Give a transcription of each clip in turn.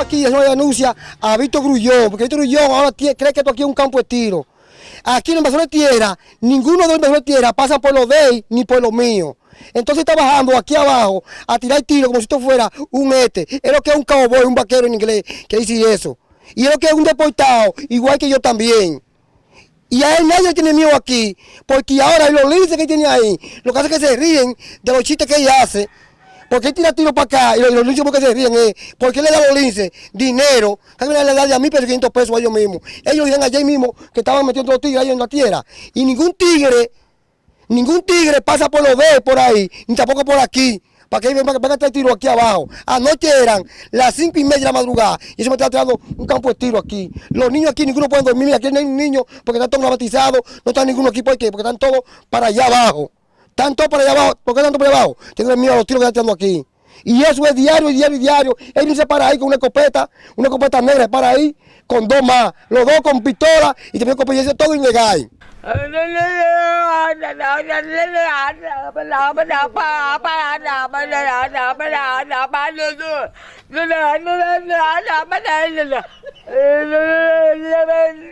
aquí es una denuncia a Víctor Grullón, porque Víctor Grullón ahora cree que esto aquí es un campo de tiro. Aquí en el invasor de tierra, ninguno de los invasores de tierra pasa por los de él ni por los míos. Entonces está bajando aquí abajo a tirar tiro como si esto fuera un este. Es lo que es un cowboy, un vaquero en inglés, que dice eso. Y es lo que es un deportado, igual que yo también. Y a él nadie tiene miedo aquí, porque ahora los linces que tiene ahí, lo que hace es que se ríen de los chistes que ella hace. Porque él tira tiro para acá y los, los linces porque se ríen es, porque él le da los linces dinero, vez le da de a mí pesos, 500 pesos a ellos mismos. Ellos dirán allá mismo que estaban metiendo los tigres ahí en la tierra. Y ningún tigre, ningún tigre pasa por los de por ahí, ni tampoco por aquí para que vengan venga a traer tiro aquí abajo. Anoche eran las cinco y media de la madrugada y se me está tirando un campo de tiro aquí. Los niños aquí, ninguno puede dormir, aquí no hay niños porque están todos batizados, no está ninguno aquí, ¿por qué? Porque están todos para allá abajo. Están todos para allá abajo, ¿por qué están todos para allá abajo? Tienen miedo a los tiros que están tirando aquí. Y eso es diario, diario, diario. Él se para ahí con una escopeta, una escopeta negra, para ahí con dos más, los dos con pistola y también con eso todo ilegal.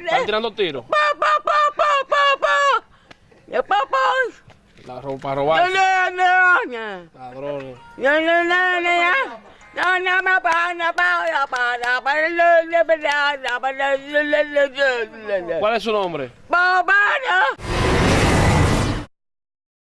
Están tirando tiros. Para robar. Ladrones. ¿Cuál es su nombre? No.